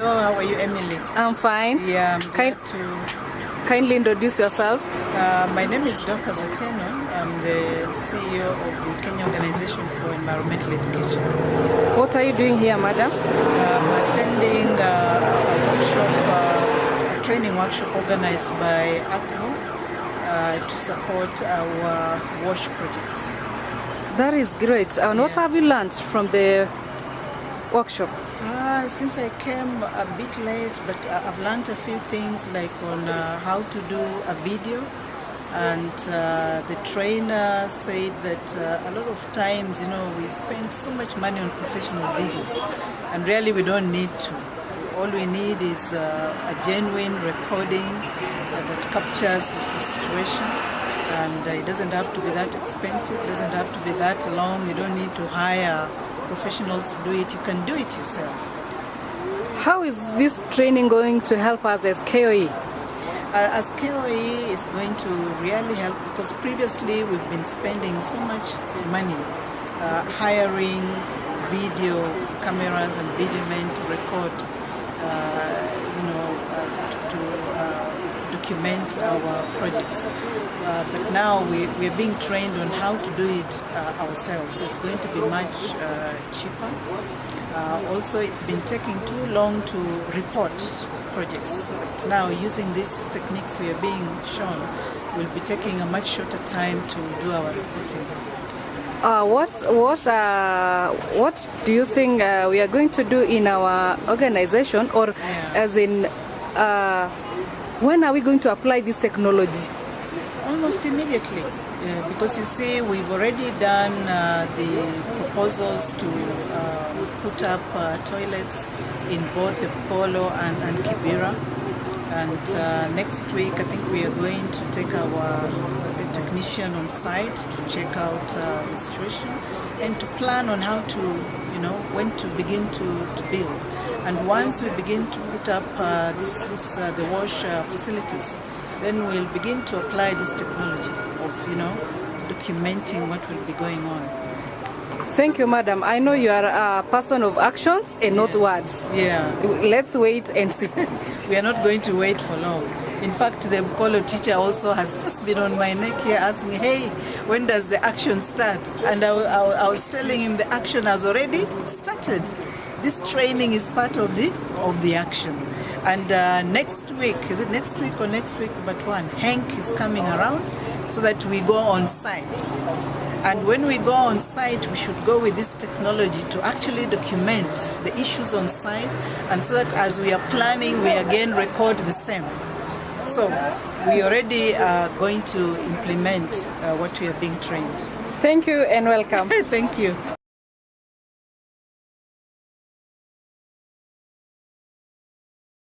Hello, how are you, Emily? I'm fine. Yeah, I'm Kind- to. Kindly introduce yourself. Uh, my name is Dr. Zoteno. I'm the CEO of the Kenya Organization for Environmental Education. What are you doing here, madam? I'm attending uh, a workshop, uh, a training workshop organized by ACVO uh, to support our WASH projects. That is great. And what have you learned from the workshop? Uh, since I came a bit late, but I've learned a few things like on uh, how to do a video. And uh, the trainer said that uh, a lot of times, you know, we spend so much money on professional videos, and really we don't need to. All we need is uh, a genuine recording uh, that captures the, situation. And it doesn't have to be that expensive, it doesn't have to be that long, you don't need to hire professionals do it, you can do it yourself. How is this training going to help us as KOE? Uh, as KOE is going to really help because previously we've been spending so much money uh, hiring video cameras and video men to record, uh, you know, uh, to, to uh, document our projects. Uh, but now we, we are being trained on how to do it uh, ourselves, so it's going to be much uh, cheaper. Uh, also, it's been taking too long to report projects. But now, using these techniques we are being shown, we'll be taking a much shorter time to do our reporting. Uh, what what uh, what do you think uh, we are going to do in our organization, or Yeah. as in uh, when are we going to apply this technology? Almost immediately, because you see, we've already done uh, the proposals to uh, put up uh, toilets in both the Polo and, and Kibera. And uh, next week, I think we are going to take our the technician on site to check out uh, the situation and to plan on how to, you know, when to begin to, to build. And once we begin to put up uh, this, this uh, the wash uh, facilities, then we'll begin to apply this technology of, you know, documenting what will be going on. Thank you, madam. I know you are a person of actions and not words. Yeah, Let's wait and see. we are not going to wait for long. In fact, the Bukolo teacher also has just been on my neck here asking, hey, when does the action start? And I, I, I was telling him the action has already started. This training is part of the, of the action. And uh, next week, is it next week or next week but one, Hank is coming around so that we go on site. And when we go on site, we should go with this technology to actually document the issues on site, and so that as we are planning, we again record the same. So we already are going to implement uh, what we are being trained. Thank you and welcome. Thank you.